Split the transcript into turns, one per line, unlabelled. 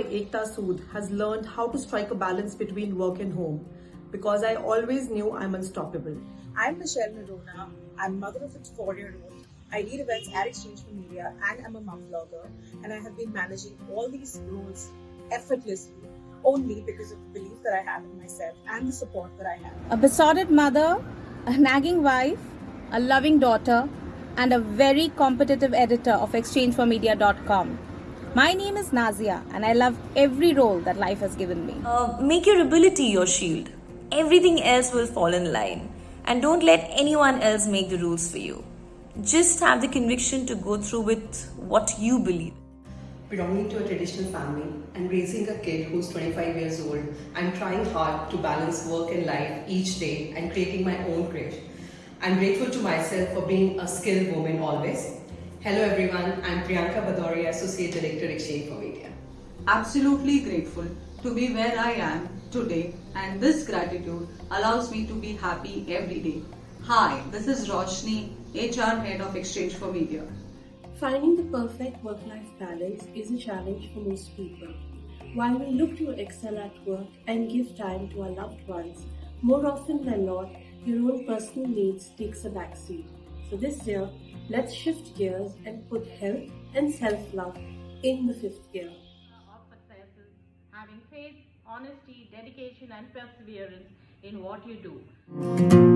has learned how to strike a balance between work and home because I always knew I'm unstoppable.
I'm Michelle Narona. I'm mother of a four-year-old. I lead events at exchange4media and I'm a mom blogger. And I have been managing all these roles effortlessly only because of the belief that I have in myself and the support that I have.
a besotted mother, a nagging wife, a loving daughter, and a very competitive editor of exchange4media.com. My name is Nazia, and I love every role that life has given me.
Uh, make your ability your shield. Everything else will fall in line. And don't let anyone else make the rules for you. Just have the conviction to go through with what you believe.
belonging to a traditional family and raising a kid who's 25 years old, I'm trying hard to balance work and life each day and creating my own grit. I'm grateful to myself for being a skilled woman always. Hello everyone, I'm Priyanka Badoria, Associate Director, exchange4media.
absolutely grateful to be where I am today, and this gratitude allows me to be happy every day. Hi, this is Roshni, HR Head of exchange4media.
Finding the perfect work life balance is a challenge for most people. While we look to excel at work and give time to our loved ones, more often than not, your own personal needs takes a backseat. This year, let's shift gears and put health and self-love in the fifth gear.
of successes, having faith, honesty, dedication, and perseverance in what you do.